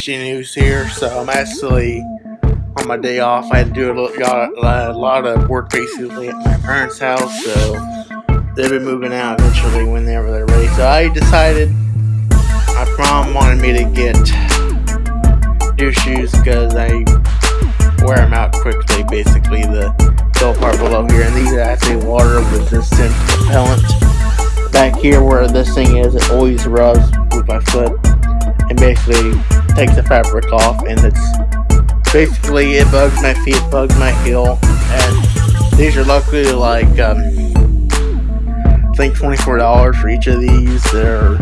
HG News here. So I'm actually on my day off. I had to do a, got a lot of work basically at my parents' house. So they'll be moving out eventually whenever they're ready. So I decided my mom wanted me to get new shoes because I wear them out quickly. Basically, the dull part below here, and these are actually water resistant repellent. Back here where this thing is, it always rubs with my foot and basically takes the fabric off and it's basically it bugs my feet, bugs my heel and these are luckily like um, I think $24 for each of these. They're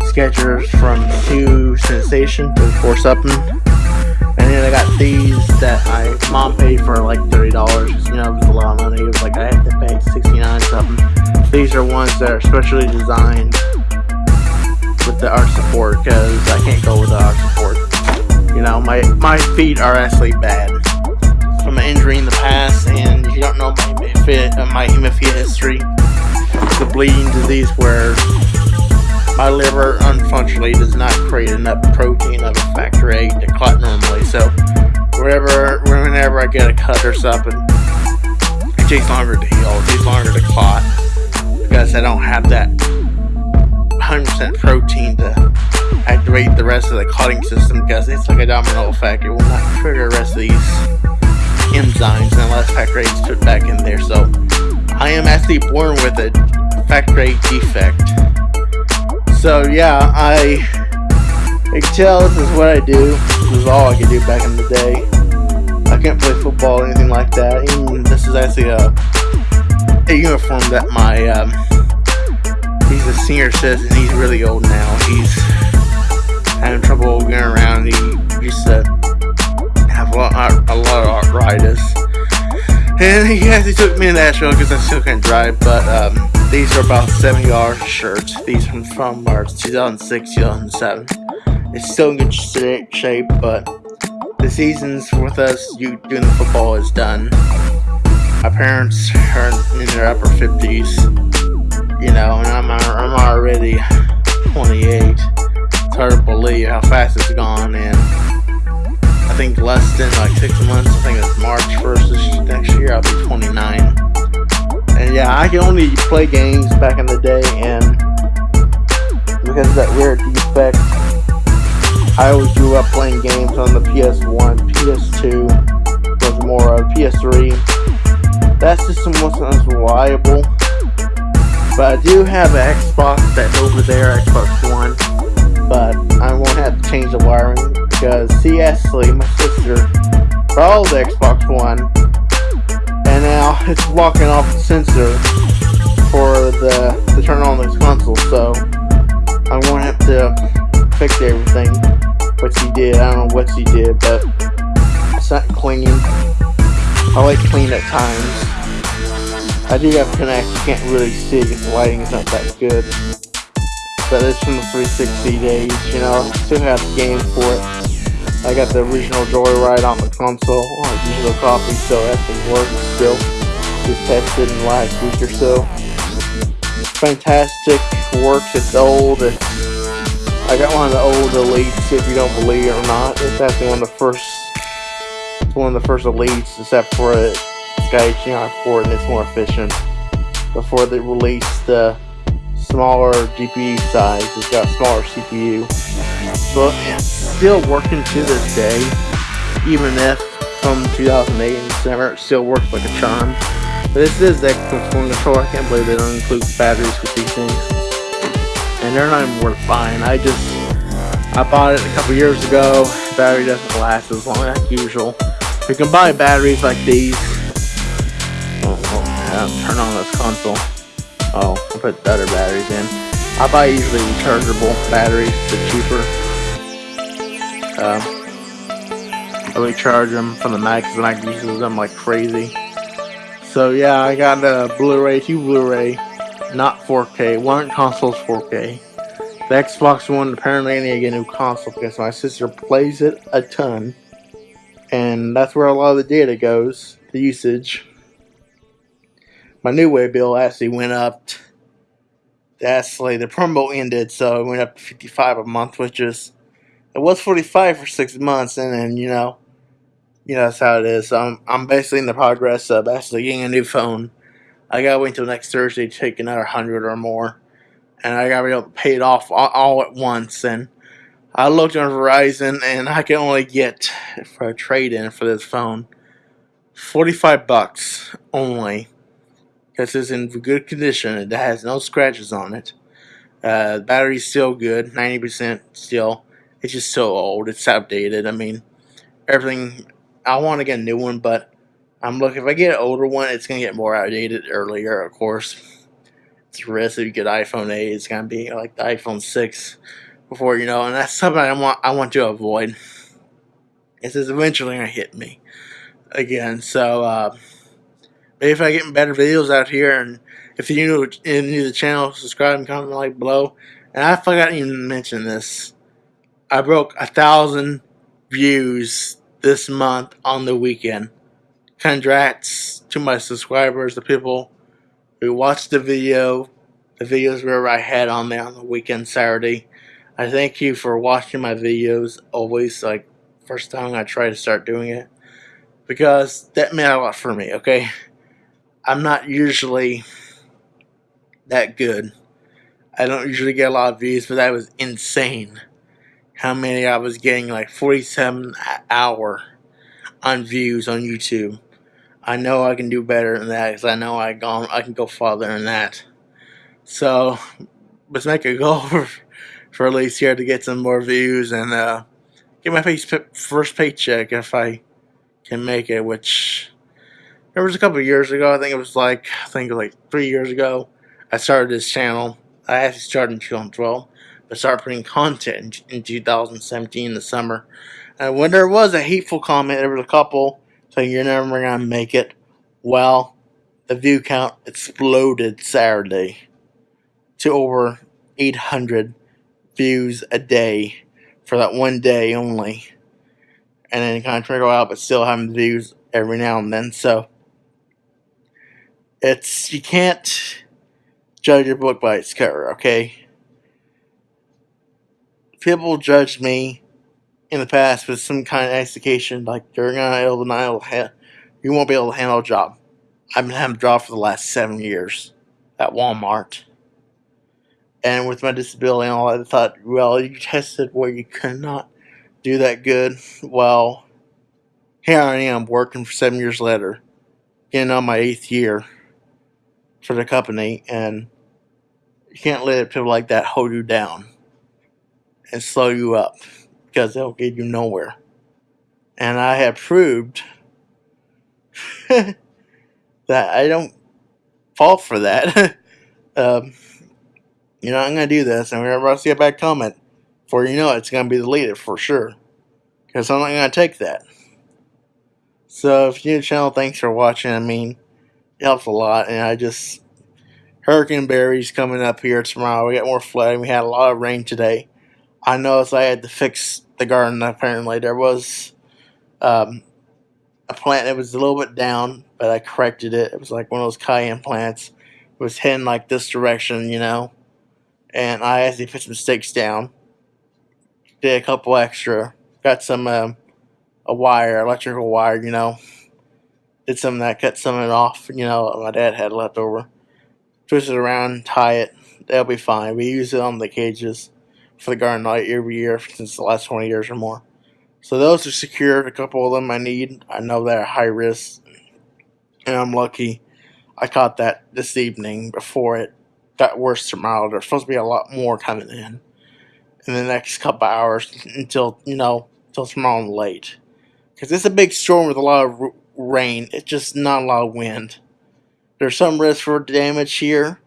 Skechers from Two Sensation to Four something. And then I got these that my mom paid for like $30. You know, it was a lot of money. It was like I had to pay 69 something. These are ones that are specially designed the arch support because I can't go with the arch support. You know, my, my feet are actually bad from an injury in the past, and you don't know my uh, my hemophilia history, the bleeding disease where my liver unfortunately does not create enough protein of a factor VIII to clot normally. So whenever whenever I get a cut or something, it takes longer to heal, it takes longer to clot because I don't have that 100% protein to activate the rest of the clotting system because it's like a domino effect. It will not trigger the rest of these enzymes unless factor is put back in there. So I am actually born with a factor VIII defect. So yeah, I, I can tell this is what I do. This is all I could do back in the day. I can't play football or anything like that. This is actually a, a uniform that my um, he's a senior citizen. He's really old now. He's having trouble getting around. He used to have a lot, a lot of arthritis. And he actually took me to Nashville because I still can't drive. But um, these are about 70 dollars shirts. These are from March 2006, 2007. It's still in good shape, but the seasons with us you doing the football is done. My parents are in their upper 50s you know, and I'm, I'm already 28. It's hard to believe how fast it's gone, and I think less than like six months, I think it's March 1st next year, I'll be 29. And yeah, I can only play games back in the day, and because of that weird defect, I always grew up playing games on the PS1, PS2, was more of PS3. That system wasn't as reliable but I do have an Xbox that's over there, Xbox One. But I won't have to change the wiring because see Ashley, my sister, brought the Xbox One and now it's blocking off the sensor for the to turn on this console. So I won't have to fix everything. What she did, I don't know what she did, but it's not cleaning. I like clean at times. I do have Kinect, you can't really see the lighting is not that good. But it's from the 360 days, you know, still have the game for it. I got the original Joyride on the console, on a digital copy, so that thing works still. Just tested in the last week or so. Fantastic, works, it's old, it's, I got one of the old Elites, if you don't believe it or not. It's actually one of the first, one of the first Elites, except for it Sky HDMI4 and it's more efficient. Before they released the smaller GPU size, it's got smaller CPU. But it's still working to this day, even if from 2008 and December it still works like a charm. But this is the Xbox One controller, I can't believe they don't include batteries with these things. And they're not even worth buying. I just, I bought it a couple years ago. battery doesn't last as long as usual. You can buy batteries like these turn on this console. Oh, I put the other batteries in. I buy usually rechargeable batteries, they're cheaper. Uh, I recharge them from the Mac because the Mac uses them like crazy. So yeah, I got a Blu-ray, two Blu-ray, not 4K. One console's 4K. The Xbox One, apparently I need to get a new console because my sister plays it a ton. And that's where a lot of the data goes, the usage my new way bill actually went up. Actually, the promo ended, so it went up to 55 a month, which is it was 45 for six months, and then you know, you know that's how it is. So I'm I'm basically in the progress of actually getting a new phone. I gotta wait until next Thursday to take another hundred or more, and I gotta be able to pay it off all, all at once. And I looked on Verizon, and I can only get for a trade in for this phone 45 bucks only because it's in good condition. It has no scratches on it. Uh, battery's still good, 90% still. It's just so old. It's outdated. I mean, everything. I want to get a new one, but I'm looking. If I get an older one, it's gonna get more outdated earlier. Of course, it's a risk. If you get iPhone 8, it's gonna be like the iPhone 6 before you know. And that's something I want. I want to avoid. It's eventually gonna hit me again. So. Uh, Maybe if I get better videos out here, and if you're new, to the channel, subscribe and comment like below. And I forgot to even mention this. I broke a thousand views this month on the weekend. Congrats to my subscribers, the people who watched the video, the videos where I had on there on the weekend Saturday. I thank you for watching my videos always, like, first time I try to start doing it. Because that meant a lot for me, okay? I'm not usually that good. I don't usually get a lot of views, but that was insane. How many I was getting, like 47 hour on views on YouTube. I know I can do better than that because I know I gone I can go farther than that. So let's make a goal for, for at least here to get some more views and uh, get my first paycheck if I can make it, which there was a couple years ago. I think it was like I think like three years ago. I started this channel. I actually started in 2012, but started putting content in, in 2017 in the summer. And when there was a hateful comment, there was a couple saying you're never gonna make it. Well, the view count exploded Saturday to over 800 views a day for that one day only. And then it kind of trickle out, but still having views every now and then. So it's you can't judge a book by its cover, okay? People judged me in the past with some kind of education, like you're not able to handle, you won't be able to handle a job. I've been having a job for the last seven years at Walmart. And with my disability and all that, I thought, well, you tested where you could not do that good. Well, here I am working for seven years later, getting on my eighth year for the company, and you can't let people like that hold you down and slow you up because they'll get you nowhere. And I have proved that I don't fall for that. um, you know, I'm going to do this, and whenever I see a bad comment, for you know it's going to be deleted for sure. Because I'm not going to take that. So, if you're new to the channel, thanks for watching. I mean, helps a lot. And I just, Hurricane Barry's coming up here tomorrow. We got more flooding. We had a lot of rain today. I noticed I had to fix the garden. Apparently, there was um, a plant that was a little bit down, but I corrected it. It was like one of those cayenne plants. It was heading like this direction, you know. And I actually put some stakes down. Did a couple extra. Got some um, a wire, electrical wire, you know did some of that, cut some of it off. You know, my dad had left over. Twist it around, tie it. That'll be fine. We use it on the cages for the garden light every year since the last 20 years or more. So those are secured. A couple of them I need. I know they're high risk. And I'm lucky I caught that this evening before it got worse tomorrow. There's supposed to be a lot more coming in in the next couple hours until, you know, until tomorrow late. Because it's a big storm with a lot of rain. It's just not a lot of wind. There's some risk for damage here,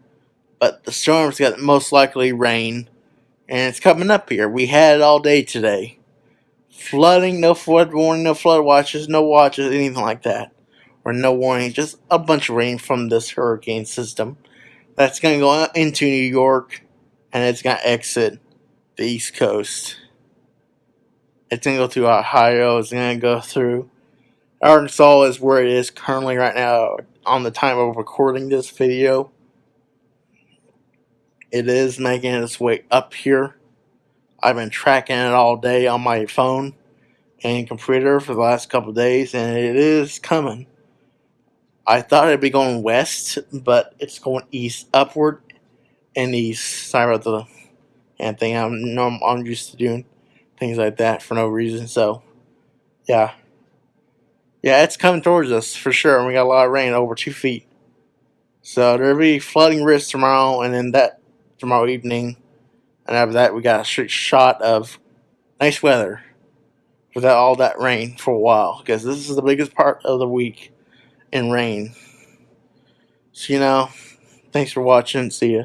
but the storm's got most likely rain, and it's coming up here. We had it all day today. Flooding, no flood warning, no flood watches, no watches, anything like that. Or no warning, just a bunch of rain from this hurricane system. That's going to go into New York, and it's going to exit the East Coast. It's going to go through Ohio, it's going to go through Arkansas is where it is currently right now on the time of recording this video. It is making its way up here. I've been tracking it all day on my phone and computer for the last couple days, and it is coming. I thought it'd be going west, but it's going east, upward, and east. Sorry about the and thing. I'm I'm, I'm used to doing things like that for no reason. So, yeah, yeah, it's coming towards us for sure. And we got a lot of rain, over two feet. So there'll be flooding risk tomorrow, and then that tomorrow evening, and after that we got a straight shot of nice weather without all that rain for a while because this is the biggest part of the week in rain. So you know, thanks for watching. See ya.